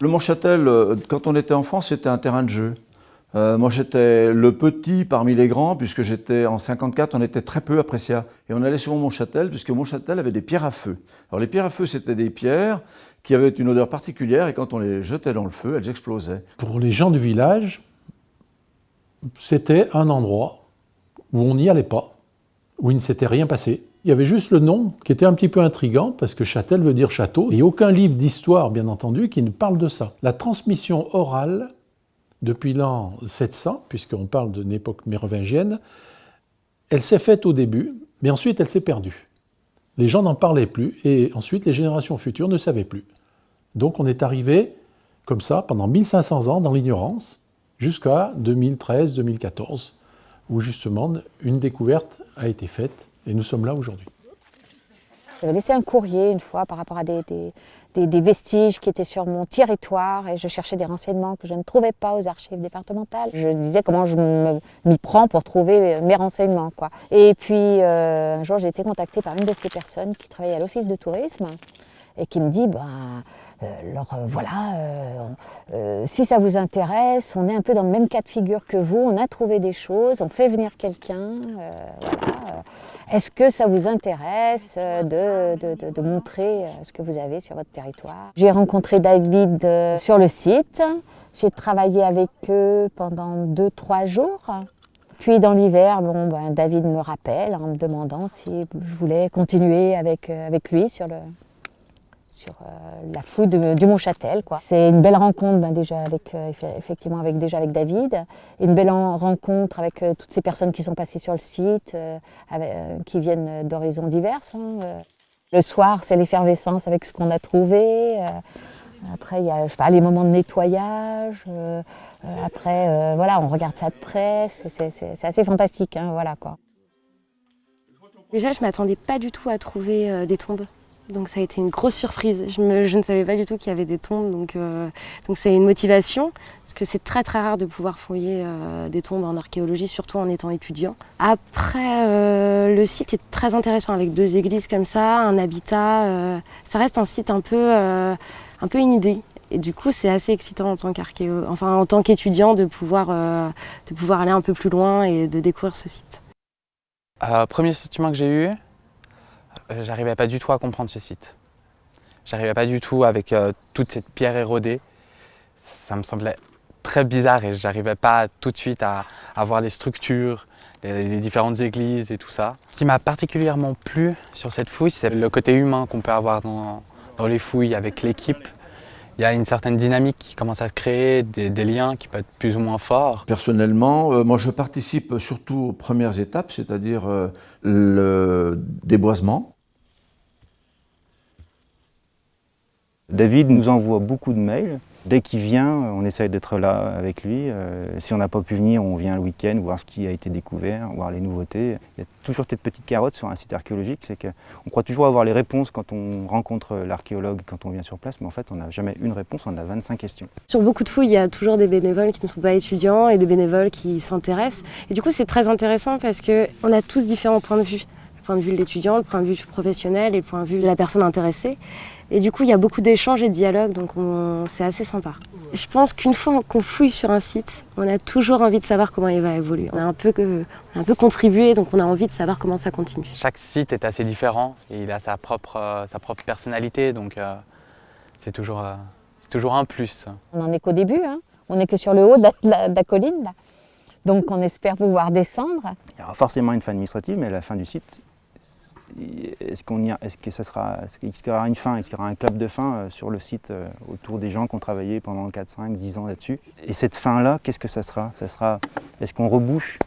Le Montchâtel, euh, quand on était enfant, c'était un terrain de jeu. Euh, moi, j'étais le petit parmi les grands, puisque j'étais en 54, on était très peu à Pressia. Et on allait souvent Montchâtel, puisque Montchâtel avait des pierres à feu. Alors les pierres à feu, c'était des pierres qui avaient une odeur particulière, et quand on les jetait dans le feu, elles explosaient. Pour les gens du village, c'était un endroit où on n'y allait pas, où il ne s'était rien passé. Il y avait juste le nom qui était un petit peu intrigant, parce que Châtel veut dire château, et aucun livre d'histoire, bien entendu, qui ne parle de ça. La transmission orale depuis l'an 700, puisqu'on parle d'une époque mérovingienne, elle s'est faite au début, mais ensuite elle s'est perdue. Les gens n'en parlaient plus, et ensuite les générations futures ne savaient plus. Donc on est arrivé comme ça pendant 1500 ans dans l'ignorance, jusqu'à 2013-2014, où justement une découverte a été faite, et nous sommes là aujourd'hui. J'avais laissé un courrier une fois par rapport à des, vestiges qui étaient sur mon territoire et je cherchais des renseignements que je ne trouvais pas aux archives départementales. Je disais comment je m'y prends pour trouver mes renseignements. Quoi. Et puis euh, un jour j'ai été contactée par une de ces personnes qui travaillait à l'office de tourisme et qui me dit ben, alors euh, voilà, euh, si ça vous intéresse, on est un peu dans le même cas de figure que vous, on a trouvé des choses, on fait venir quelqu'un, voilà, est-ce que ça vous intéresse euh, de, montrer euh, ce que vous avez sur votre territoire? J'ai rencontré David euh, sur le site. J'ai travaillé avec eux pendant 2-3 jours. Puis dans l'hiver, bon, ben, David me rappelle en me demandant si je voulais continuer avec, avec lui sur le, sur euh, la fouille du Mont-Châtel. C'est une belle rencontre ben, déjà avec, euh, effectivement avec, déjà avec David, une belle rencontre avec euh, toutes ces personnes qui sont passées sur le site, qui viennent d'horizons divers. Hein, le soir, c'est l'effervescence avec ce qu'on a trouvé. Après, il y a je sais pas, les moments de nettoyage. après, voilà, on regarde ça de près. C'est assez fantastique. Hein, voilà, quoi. Déjà, je ne m'attendais pas du tout à trouver des tombes. Donc ça a été une grosse surprise. Je, ne savais pas du tout qu'il y avait des tombes, donc euh, c'est une motivation, parce que c'est très très rare de pouvoir fouiller euh, des tombes en archéologie, surtout en étant étudiant. Après, euh, le site est très intéressant, avec deux églises comme ça, un habitat. ça reste un site un peu, un peu inédit. Et du coup, c'est assez excitant en tant enfin en tant qu'étudiant de pouvoir, de pouvoir aller un peu plus loin et de découvrir ce site. premier sentiment que j'ai eu, euh, j'arrivais pas du tout à comprendre ce site. J'arrivais pas du tout avec euh, toute cette pierre érodée. Ça me semblait très bizarre et j'arrivais pas tout de suite à, voir les structures, les, différentes églises et tout ça. Ce qui m'a particulièrement plu sur cette fouille, c'est le côté humain qu'on peut avoir dans, les fouilles avec l'équipe. Il y a une certaine dynamique qui commence à se créer, des, liens qui peuvent être plus ou moins forts. Personnellement, euh, moi je participe surtout aux premières étapes, c'est-à-dire le déboisement, David nous envoie beaucoup de mails. Dès qu'il vient, on essaye d'être là avec lui. Euh, si on n'a pas pu venir, on vient le week-end voir ce qui a été découvert, voir les nouveautés. Il y a toujours cette petite carotte sur un site archéologique, c'est qu'on croit toujours avoir les réponses quand on rencontre l'archéologue, quand on vient sur place, mais en fait on n'a jamais une réponse, on a 25 questions. Sur beaucoup de fouilles, il y a toujours des bénévoles qui ne sont pas étudiants et des bénévoles qui s'intéressent. Et du coup c'est très intéressant parce qu'on a tous différents points de vue point de vue de l'étudiant, le point de vue professionnel et le point de vue de la personne intéressée. Et du coup, il y a beaucoup d'échanges et de dialogues, donc c'est assez sympa. Je pense qu'une fois qu'on fouille sur un site, on a toujours envie de savoir comment il va évoluer. On a un peu, un peu contribué, donc on a envie de savoir comment ça continue. Chaque site est assez différent et il a sa propre, euh, sa propre personnalité, donc euh, c'est toujours, euh, toujours un plus. On n'en est qu'au début, hein. on n'est que sur le haut de la, colline. Là. Donc on espère pouvoir descendre. Il y aura forcément une fin administrative, mais la fin du site, est-ce est-ce que ça sera, est-ce qu'il y aura une fin, est-ce qu'il y aura un club de fin euh, sur le site euh, autour des gens qui ont travaillé pendant 4, 5, 10 ans là-dessus? Et cette fin-là, qu'est-ce que ça sera? Ça sera, est-ce qu'on rebouche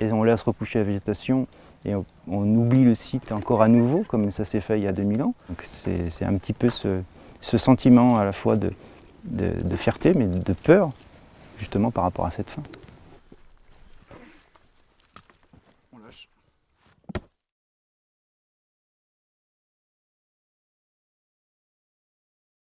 et on laisse repousser la végétation et on, oublie le site encore à nouveau, comme ça s'est fait il y a 2000 ans? C'est un petit peu ce, sentiment à la fois de fierté, mais de peur, justement par rapport à cette fin.